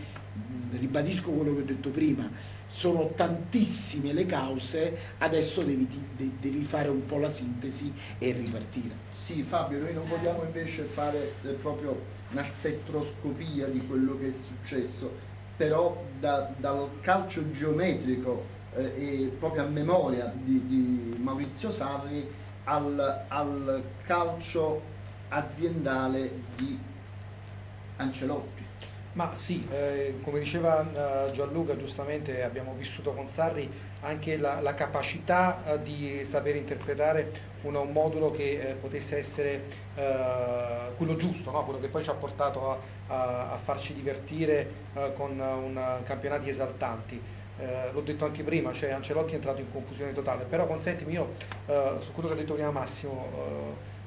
S5: ribadisco quello che ho detto prima, sono tantissime le cause, adesso devi, de- devi fare un po' la sintesi e ripartire.
S6: Sì, Fabio, noi non vogliamo invece fare eh, proprio una spettroscopia di quello che è successo, però da- dal calcio geometrico eh, e proprio a memoria di, di Maurizio Sarri al, al calcio aziendale di Ancelotti.
S4: Ma sì, eh, come diceva eh, Gianluca, giustamente abbiamo vissuto con Sarri anche la, la capacità eh, di saper interpretare una- un modulo che eh, potesse essere eh, quello giusto, no? quello che poi ci ha portato a, a- a farci divertire eh, con un, campionati esaltanti. L'ho detto anche prima, cioè Ancelotti è entrato in confusione totale, però consentimi io su quello che ha detto prima Massimo,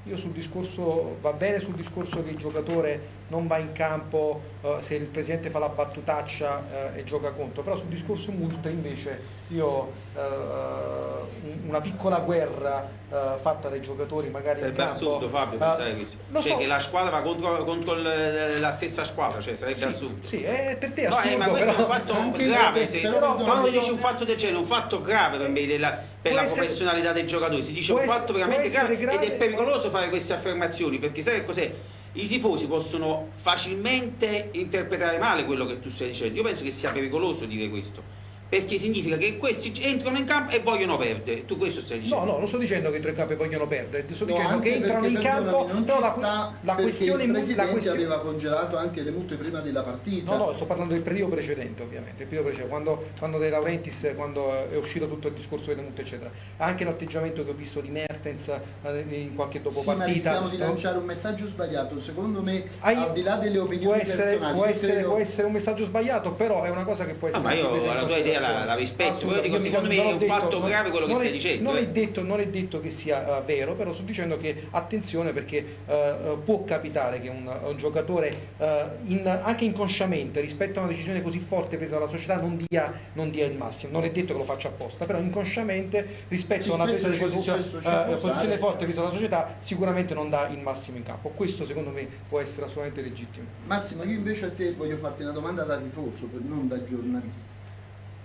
S4: io sul discorso, va bene sul discorso che il giocatore non va in campo eh, se il presidente fa la battutaccia eh, e gioca contro, però sul discorso multe invece io eh, un- una piccola guerra eh, fatta dai giocatori magari in
S3: Sarebbe
S4: campo.
S3: assurdo Fabio
S4: eh,
S3: pensare questo. Cioè
S4: so.
S3: che la squadra va contro, contro il- la stessa squadra, cioè sarebbe
S4: Sì,
S3: assurdo.
S4: sì, è per te è
S3: No,
S4: assurdo,
S3: eh, ma questo è
S4: però-
S3: un fatto grave, se-
S6: però,
S3: però
S6: no,
S3: quando dici un fatto del genere, un fatto grave per, me della- per la
S4: essere-
S3: professionalità dei giocatori, si dice un fatto veramente
S4: essere
S3: grave, ed è
S4: grave,
S3: pericoloso fare queste affermazioni, perché sai che cos'è? I tifosi possono facilmente interpretare male quello che tu stai dicendo. Io penso che sia pericoloso dire questo. Perché significa che questi entrano in campo e vogliono perdere. Tu questo stai
S4: No,
S3: dicendo?
S4: no, non sto dicendo che i tre campi vogliono perdere, sto
S6: No,
S4: dicendo che entrano in campo. no,
S6: ci
S4: la,
S6: sta
S4: la questione
S6: il
S4: mu- la
S6: presidente
S4: questione-
S6: aveva congelato anche le multe prima della partita.
S4: No, no, sto parlando del periodo precedente, ovviamente. Il periodo precedente, quando, quando De Laurentiis, quando è uscito tutto il discorso delle multe, eccetera. Anche l'atteggiamento che ho visto di Mertens eh, in qualche dopo
S6: Sì, ma rischiamo di lanciare un messaggio sbagliato. Secondo me,
S4: Ah, io-
S6: al di là delle
S4: può
S6: opinioni
S4: essere,
S6: personali,
S4: può, essere,
S6: credo-
S4: può essere un messaggio sbagliato, però è una cosa che può
S3: Ah,
S4: essere
S3: ma
S4: anche
S3: io
S4: in
S3: la tua idea la, la rispetto, però dico, secondo me è un
S4: detto,
S3: fatto
S4: non,
S3: grave quello che stai
S4: è,
S3: dicendo.
S4: Non,
S3: eh.
S4: è detto, non è detto che sia uh, vero, però sto dicendo che attenzione perché uh, può capitare che un, un giocatore uh, in, anche inconsciamente rispetto a una decisione così forte presa dalla società non dia, non dia il massimo. Non è detto che lo faccia apposta, però inconsciamente rispetto
S6: Sì,
S4: a una presa di posizione, posizione forte presa dalla società sicuramente non dà il massimo in campo. Questo secondo me può essere assolutamente legittimo.
S6: Massimo, io invece a te voglio farti una domanda da tifoso, non da giornalista.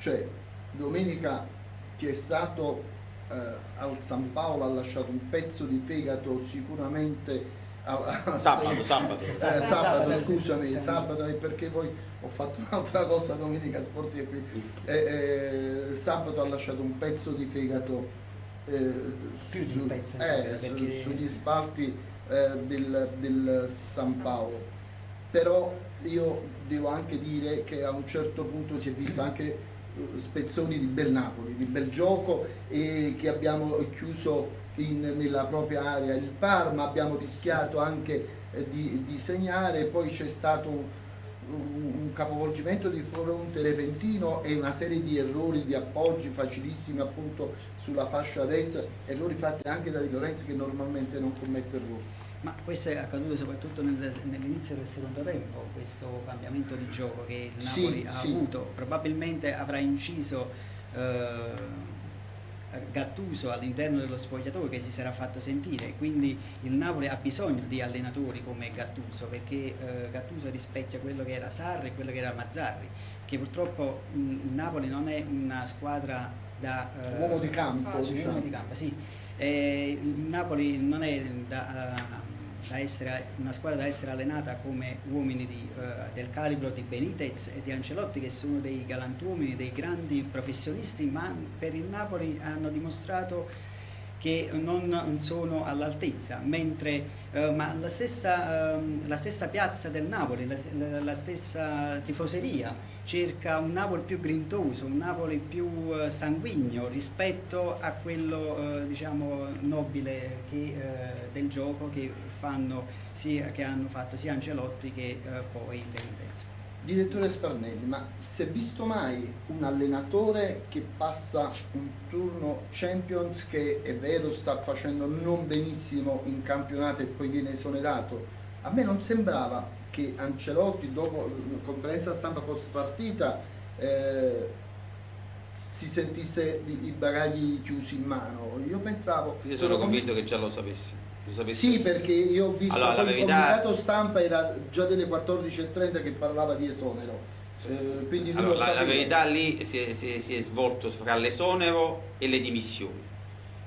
S6: Cioè, domenica ti è stato eh, al San Paolo, ha lasciato un pezzo di fegato sicuramente... a- a-
S3: Sabato, sabato.
S6: Eh,
S7: Sabato,
S6: sabato, scusami,
S7: sì.
S6: sabato è perché poi ho fatto un'altra cosa domenica sportiva qui. Eh, eh, sabato ha lasciato un pezzo di fegato eh,
S7: Più di un pezzo,
S6: eh, su- sugli spalti eh, del, del San Paolo. Però io devo anche dire che a un certo punto si è visto anche spezzoni di bel Napoli, di bel gioco e che abbiamo chiuso in- nella propria area il Parma, abbiamo rischiato anche eh, di, di segnare, poi c'è stato un, un- capovolgimento di fronte repentino e una serie di errori di appoggi facilissimi appunto sulla fascia destra, errori fatti anche da Di Lorenzo che normalmente non commette errori.
S7: Ma questo è accaduto soprattutto nel- nell'inizio del secondo tempo, questo cambiamento di gioco che il
S6: Sì,
S7: Napoli ha
S6: sì.
S7: avuto. Probabilmente avrà inciso eh, Gattuso all'interno dello spogliatoio che si sarà fatto sentire, quindi il Napoli ha bisogno di allenatori come Gattuso perché eh, Gattuso rispecchia quello che era Sarri e quello che era Mazzarri, che purtroppo mh, il Napoli non è una squadra da... eh,
S6: Uomo di campo,
S2: facile.
S6: diciamo.
S7: uomo di campo, sì. Eh, il Napoli non è da, da essere una squadra da essere allenata come uomini di, eh, del calibro di Benitez e di Ancelotti che sono dei galantuomini, dei grandi professionisti, ma per il Napoli hanno dimostrato che non sono all'altezza, mentre eh, ma la, stessa, ehm, la stessa piazza del Napoli, la- la stessa tifoseria cerca un Napoli più grintoso, un Napoli più eh, sanguigno rispetto a quello eh, diciamo nobile che, eh, del gioco che, fanno sia, che hanno fatto sia Ancelotti che poi Benitez.
S6: Direttore Sparnelli, ma si è visto mai un allenatore che passa un turno Champions che è vero sta facendo non benissimo in campionato e poi viene esonerato? A me non sembrava che Ancelotti dopo la conferenza stampa post partita eh, si sentisse i bagagli chiusi in mano. Io pensavo...
S3: Io sono convinto che già lo sapessi.
S6: Sì, perché io ho visto
S3: Allora, la
S6: poi il
S3: verità-
S6: comunicato stampa era già delle 14.30 che parlava di esonero. Eh,
S3: Allora,
S6: lo
S3: la, la verità lì si è, si è- si è svolto fra l'esonero e le dimissioni.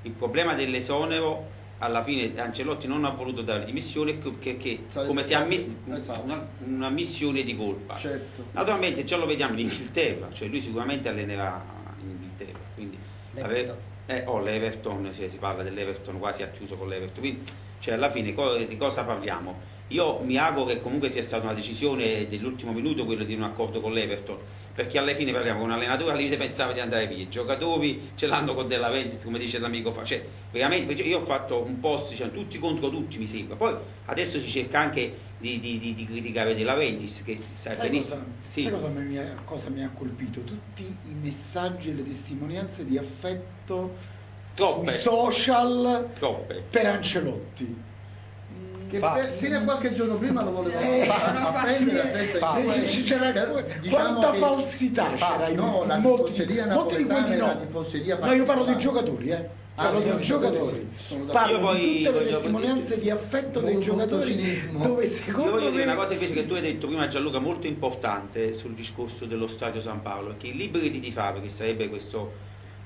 S3: Il problema dell'esonero, alla fine Ancelotti non ha voluto dare le dimissioni perché
S6: Sarebbe
S3: come si è
S6: stato-
S3: ammesso
S6: esatto.
S3: una, una missione di colpa.
S6: Certo.
S3: Naturalmente già lo vediamo in Inghilterra, cioè lui sicuramente allenerà in Inghilterra. Quindi
S7: L'Everton.
S3: eh, oh, l'Everton, cioè, si parla dell'Everton, quasi ha chiuso con l'Everton. Quindi, cioè, alla fine co- di cosa parliamo? Io mi auguro che comunque sia stata una decisione dell'ultimo minuto quello di un accordo con l'Everton, perché alla fine parliamo con un allenatore al limite pensava di andare via, i giocatori ce l'hanno con della Ventis, come dice l'amico fa, cioè veramente, io ho fatto un post, diciamo, tutti contro tutti mi sembra, poi adesso si cerca anche di, di- di- di criticare della Ventis, che sai,
S5: Sai
S3: benissimo.
S5: cosa,
S3: Sì.
S5: sai cosa mi, ha- cosa mi ha colpito? Tutti i messaggi e le testimonianze di affetto
S3: Troppe.
S5: sui social
S3: Troppe.
S5: per Ancelotti.
S6: Che
S4: Fa-
S6: per- fino a qualche giorno prima lo voleva
S5: Eh,
S6: appendere a testa
S5: Fa- c'era
S6: per-
S5: quanta falsità c'era in
S6: no, la
S5: molti,
S6: tifoseria
S5: molti di
S6: napoletana
S5: no.
S6: una tifoseria
S5: No, io parlo dei giocatori, eh.
S6: Ah,
S5: Parlo
S6: dei
S5: dei
S6: giocatori.
S5: Parlo di tutte le testimonianze di affetto dei giocatori
S6: cinismo.
S5: dove
S3: Io
S5: secondo
S3: voglio dire
S5: me
S3: una cosa invece che tu hai detto prima Gianluca molto importante sul discorso dello stadio San Paolo, che i liberi di tifare, che sarebbe questo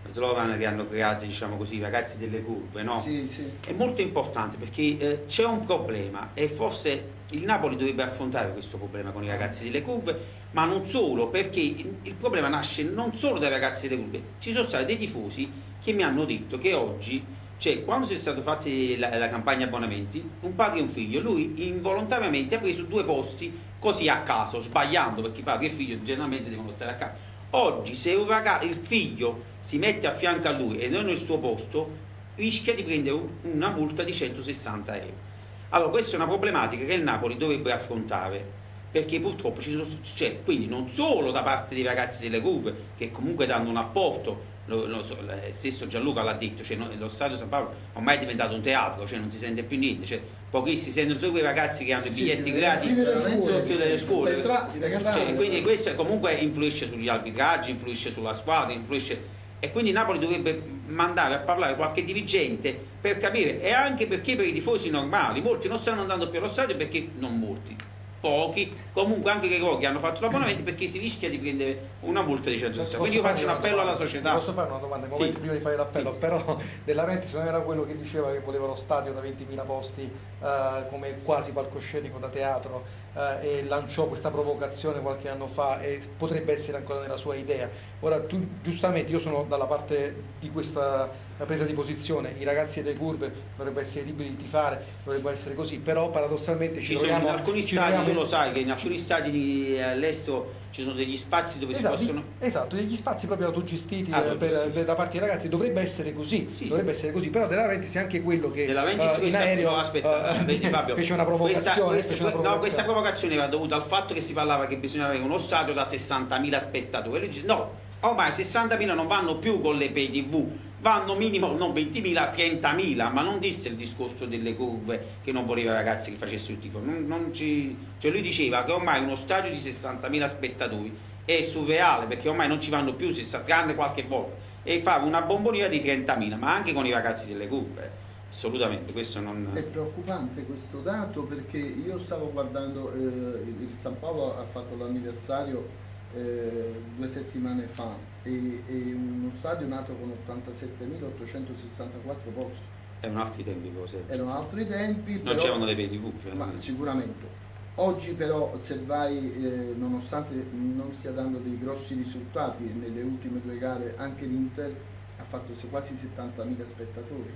S3: slogan che hanno creato diciamo così, i ragazzi delle curve, no?
S6: Sì, sì.
S3: È molto importante perché eh, c'è un problema e forse il Napoli dovrebbe affrontare questo problema con i ragazzi delle curve, ma non solo, perché il, il problema nasce non solo dai ragazzi delle curve, ci sono stati dei tifosi che mi hanno detto che oggi, cioè quando si è stata fatta la, la campagna abbonamenti, un padre e un figlio, lui involontariamente ha preso due posti così a caso, sbagliando, perché padre e figlio generalmente devono stare a casa. Oggi se ragazzo, il figlio si mette a fianco a lui e non nel suo posto, rischia di prendere un- una multa di 160 euro. Allora questa è una problematica che il Napoli dovrebbe affrontare perché purtroppo ci sono, cioè, quindi non solo da parte dei ragazzi delle curve che comunque danno un apporto lo, lo, il stesso Gianluca l'ha detto, cioè, lo stadio San Paolo ormai è diventato un teatro, cioè non si sente più niente, cioè, pochissimi sentono solo quei ragazzi che hanno i biglietti
S6: sì,
S3: gratis
S6: scuole,
S3: più delle scuole. Cioè, quindi questo comunque influisce sugli arbitraggi, influisce sulla squadra, influisce e quindi Napoli dovrebbe mandare a parlare qualche dirigente per capire e anche perché per i tifosi normali molti non stanno andando più allo stadio perché non molti pochi, comunque anche che pochi hanno fatto l'abbonamento perché si rischia di prendere una multa di 160. Quindi io faccio un appello alla società.
S4: Posso fare una domanda? Sì. prima di fare l'appello, sì. però Della Renti non era quello che diceva che voleva lo stadio da 20.000 posti eh, come quasi palcoscenico da teatro eh, e lanciò questa provocazione qualche anno fa e potrebbe essere ancora nella sua idea. Ora tu giustamente, io sono dalla parte di questa presa di posizione, i ragazzi delle curve dovrebbero essere liberi di tifare, dovrebbe essere così, però paradossalmente ci,
S3: ci
S4: troviamo...
S3: in alcuni
S4: ci
S3: stadi,
S4: troviamo...
S3: tu lo sai che in alcuni stadi eh, all'estero ci sono degli spazi dove
S4: esatto,
S3: si possono...
S4: Esatto, degli spazi proprio autogestiti ah, per, per, da parte dei ragazzi, dovrebbe essere così, sì, dovrebbe sì. essere così, però della Ventis è anche quello che
S3: della uh, in aereo
S4: aspetta, uh, vedi, Fabio, fece una provocazione.
S3: Questa, questa,
S4: provocazione.
S3: No, questa provocazione era dovuta al fatto che si parlava che bisognava avere uno stadio da 60.000 spettatori. No, ormai 60.000 non vanno più con le pay tv, vanno minimo non 20.000, 30.000, ma non disse il discorso delle curve che non voleva ragazzi che facessero il tifo. Non, non ci, cioè lui diceva che ormai uno stadio di 60.000 spettatori è surreale perché ormai non ci vanno più 60, tranne qualche volta e fare una bomboniera di 30.000, ma anche con i ragazzi delle curve. Assolutamente, questo non...
S6: È preoccupante questo dato perché io stavo guardando, eh, il San Paolo ha fatto l'anniversario eh, due settimane fa e, e, uno stadio nato con 87.864 posti.
S3: Erano altri tempi cose.
S6: Erano altri tempi.
S3: Non c'erano le PTV. Cioè
S6: ma sicuramente. Oggi però se vai, eh, nonostante non stia dando dei grossi risultati nelle ultime due gare, anche l'Inter ha fatto quasi 70.000 spettatori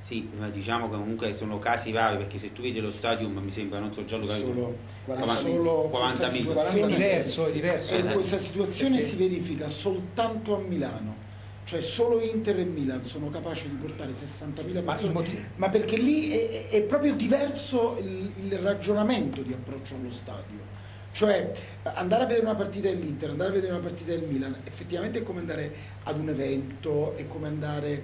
S3: sì, ma diciamo che comunque sono casi vari perché se tu vedi lo stadium mi sembra, non so già lo
S5: solo, 40, 40 È diverso, è diverso. Eh, questa situazione perché... si verifica soltanto a Milano. Cioè solo Inter e Milan sono capaci di portare 60.000 persone, ma, ma perché lì è, è proprio diverso il, il ragionamento di approccio allo stadio. Cioè andare a vedere una partita dell'Inter, andare a vedere una partita del Milan, effettivamente è come andare ad un evento, è come andare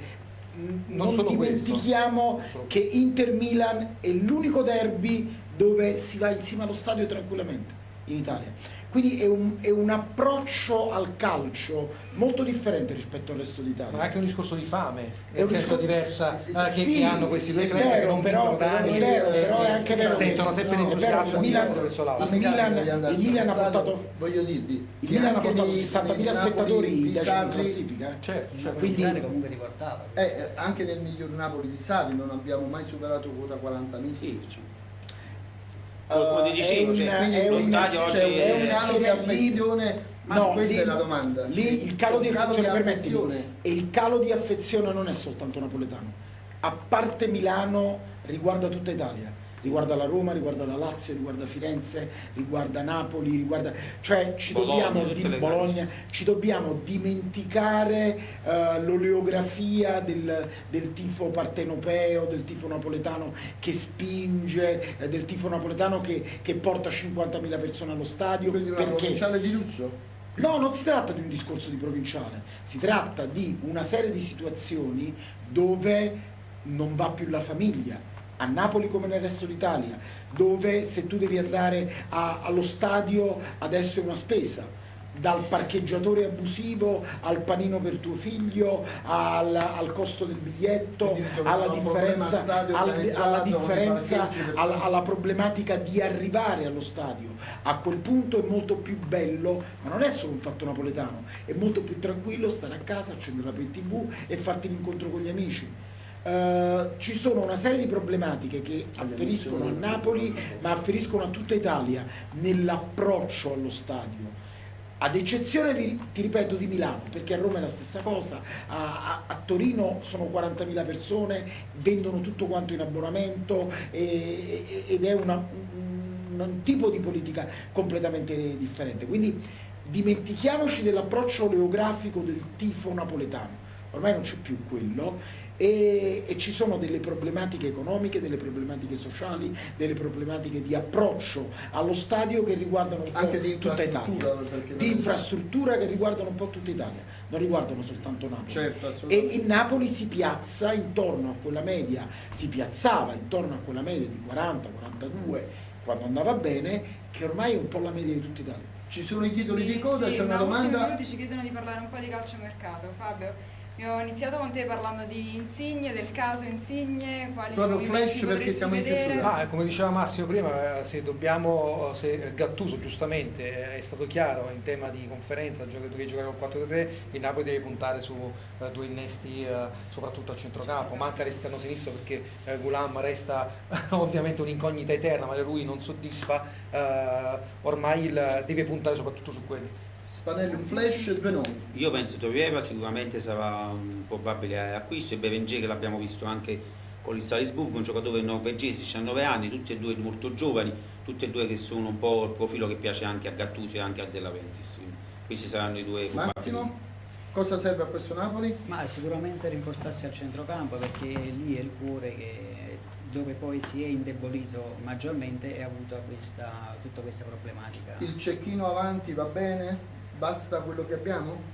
S5: non, non dimentichiamo questo. che Inter-Milan è l'unico derby dove si va insieme allo stadio tranquillamente in Italia. Quindi è un, è un, approccio al calcio molto differente rispetto al resto d'Italia.
S4: Ma è anche un discorso di fame, è un senso diversa eh, che, sì, che, hanno questi due club che non
S5: però, però, anni, vero,
S4: eh,
S5: però è anche vero
S4: sentono sempre no, l'entusiasmo
S5: il Milan, il Milan, il Milan ha portato
S6: voglio dirvi
S5: il Milan ha portato 60.000 spettatori in classifica
S7: eh? certo, certo. quindi comunque riportava
S6: eh, anche nel miglior Napoli di Sari non abbiamo mai superato quota 40.000
S3: sì, come ti dicevo, cioè, lo stadio oggi
S6: è, un calo di affezione. ma no, questa lì, è la domanda.
S5: Lì il calo, di, calo di affezione, e il calo di affezione non è soltanto napoletano. A parte Milano riguarda tutta Italia riguarda la Roma, riguarda la Lazio, riguarda Firenze, riguarda Napoli, riguarda... cioè ci, Bologna, dobbiamo, di, Bologna, ci dobbiamo dimenticare uh, l'oleografia del, del, tifo partenopeo, del tifo napoletano che spinge, eh, del tifo napoletano che, che porta 50.000 persone allo stadio.
S6: Quindi una perché... provinciale di lusso?
S5: No, non si tratta di un discorso di provinciale, si tratta di una serie di situazioni dove non va più la famiglia, a Napoli come nel resto d'Italia, dove se tu devi andare a, allo stadio adesso è una spesa. Dal parcheggiatore abusivo al panino per tuo figlio, al, al costo del biglietto, alla differenza, al, alla, differenza alla, alla, problematica di arrivare allo stadio. A quel punto è molto più bello, ma non è solo un fatto napoletano, è molto più tranquillo stare a casa, accendere la PTV e farti l'incontro con gli amici Uh, ci sono una serie di problematiche che afferiscono a Napoli ma afferiscono a tutta Italia nell'approccio allo stadio. Ad eccezione, ti ripeto, di Milano, perché a Roma è la stessa cosa, a, a, a Torino sono 40.000 persone, vendono tutto quanto in abbonamento e, ed è una, un, un tipo di politica completamente differente. Quindi dimentichiamoci dell'approccio oleografico del tifo napoletano, ormai non c'è più quello e, e, ci sono delle problematiche economiche, delle problematiche sociali, delle problematiche di approccio allo stadio che riguardano un
S6: Anche
S5: po'
S6: di
S5: tutta Italia, di infrastruttura che riguardano un po' tutta Italia, non riguardano soltanto Napoli.
S6: Certo,
S5: e in Napoli si piazza intorno a quella media, si piazzava intorno a quella media di 40-42 quando andava bene, che ormai è un po' la media di tutta Italia.
S6: Ci sono i titoli di coda,
S2: sì,
S6: c'è una domanda.
S2: minuti ci chiedono di parlare un po' di calciomercato. Fabio, io ho iniziato con te parlando di Insigne, del caso Insigne, quali
S6: Proprio flash perché siamo in chiusura.
S4: Ah, come diceva Massimo prima, eh, se dobbiamo, se Gattuso giustamente eh, è stato chiaro in tema di conferenza, che giocare con 4-3, il Napoli deve puntare su uh, due innesti uh, soprattutto a centrocampo, manca l'esterno sinistro perché uh, Gulam resta ovviamente un'incognita eterna, ma lui non soddisfa, ormai il, deve puntare soprattutto su quelli.
S6: Spanelli, un flash e due nomi.
S3: Io penso Tovieva sicuramente sarà un probabile acquisto e Berenger che l'abbiamo visto anche con il Salisburgo, un giocatore norvegese, 19 anni, tutti e due molto giovani, tutti e due che sono un po' il profilo che piace anche a Gattuso e anche a Della Ventis. Questi saranno i due
S6: Massimo, cosa serve a questo Napoli?
S7: Ma sicuramente rinforzarsi al centrocampo perché lì è il cuore che dove poi si è indebolito maggiormente e ha avuto questa, tutta questa problematica.
S6: Il cecchino avanti va bene? Basta quello che abbiamo?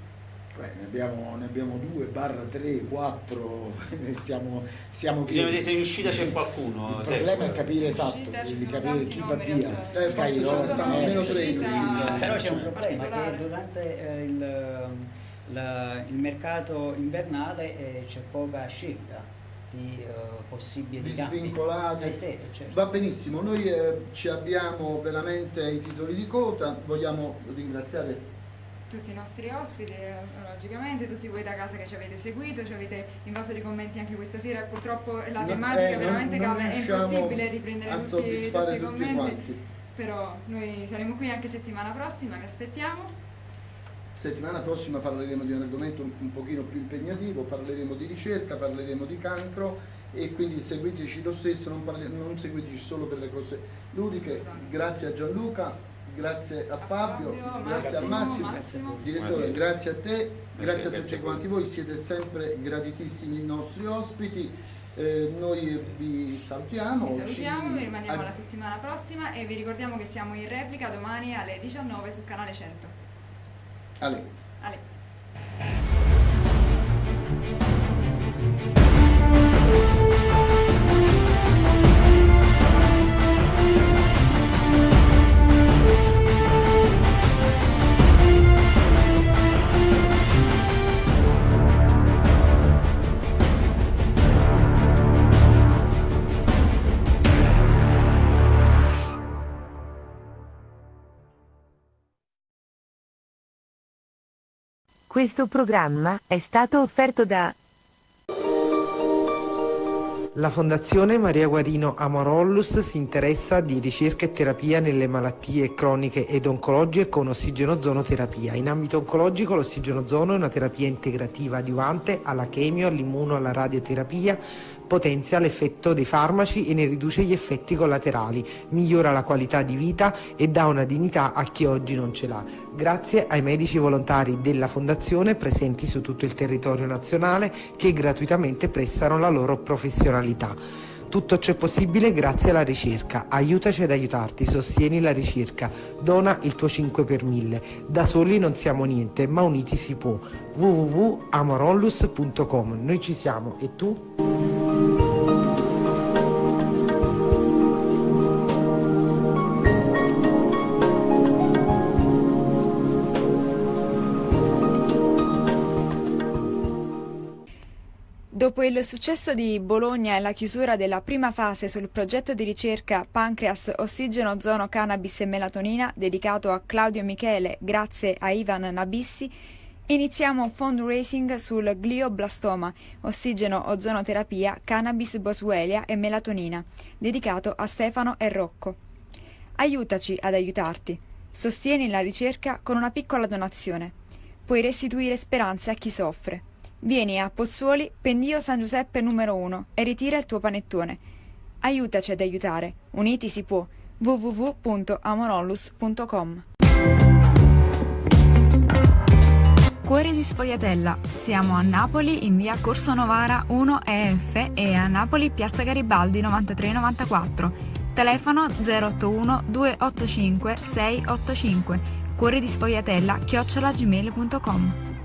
S5: Beh, ne abbiamo, ne abbiamo due, barra tre, quattro, stiamo, stiamo
S3: Bisogna vedere se in uscita c'è qualcuno.
S5: Il problema è capire esatto, di capire chi va via.
S6: Eh, Cairo, stanno almeno tre
S7: Però c'è un problema che durante eh, il, la, il, mercato invernale eh, c'è poca scelta di uh, possibili
S6: di svincolati. Eh sì, certo. Va benissimo, noi eh, ci abbiamo veramente i titoli di coda, vogliamo ringraziare
S2: tutti i nostri ospiti, eh, logicamente, tutti voi da casa che ci avete seguito, ci avete invaso di commenti anche questa sera, purtroppo la tematica
S6: eh,
S2: veramente
S6: non, non
S2: è impossibile riprendere tutti, tutti, i commenti,
S6: quanti.
S2: però noi saremo qui anche settimana prossima, vi aspettiamo.
S6: Settimana prossima parleremo di un argomento un, un pochino più impegnativo, parleremo di ricerca, parleremo di cancro e quindi seguiteci lo stesso, non, non seguiteci solo per le cose ludiche. Grazie a Gianluca, grazie a, Fabio, Fabio, grazie Massimo, a Massimo, Massimo. direttore, grazie a te, grazie, a tutti quanti voi, siete sempre graditissimi i nostri ospiti. Eh, noi vi salutiamo.
S2: Vi salutiamo, ci... vi rimaniamo la settimana prossima e vi ricordiamo che siamo in replica domani alle 19 su canale 100.
S6: Allez.
S2: Allez.
S8: Questo programma è stato offerto da
S1: la Fondazione Maria Guarino Amorollus si interessa di ricerca e terapia nelle malattie croniche ed oncologiche con ossigenozonoterapia. In ambito oncologico l'ossigenozono è una terapia integrativa adiuvante alla chemio, all'immuno, alla radioterapia, potenzia l'effetto dei farmaci e ne riduce gli effetti collaterali, migliora la qualità di vita e dà una dignità a chi oggi non ce l'ha. Grazie ai medici volontari della Fondazione presenti su tutto il territorio nazionale che gratuitamente prestano la loro professionalità. Tutto ciò è possibile grazie alla ricerca. Aiutaci ad aiutarti, sostieni la ricerca, dona il tuo 5 per 1000. Da soli non siamo niente, ma uniti si può. www.amorollus.com Noi ci siamo e tu?
S2: Dopo il successo di Bologna e la chiusura della prima fase sul progetto di ricerca Pancreas Ossigeno Ozono Cannabis e Melatonina dedicato a Claudio Michele grazie a Ivan Nabissi, iniziamo fundraising sul glioblastoma, ossigeno ozonoterapia, cannabis boswellia e melatonina, dedicato a Stefano e Rocco. Aiutaci ad aiutarti. Sostieni la ricerca con una piccola donazione. Puoi restituire speranze a chi soffre. Vieni a Pozzuoli, Pendio San Giuseppe numero 1 e ritira il tuo panettone. Aiutaci ad aiutare. Uniti si può. www.amorollus.com Cuore di Sfogliatella. Siamo a Napoli in via Corso Novara 1 EF e a Napoli piazza Garibaldi 9394. Telefono 081 285 685. Cuore di Sfogliatella chiocciolagmail.com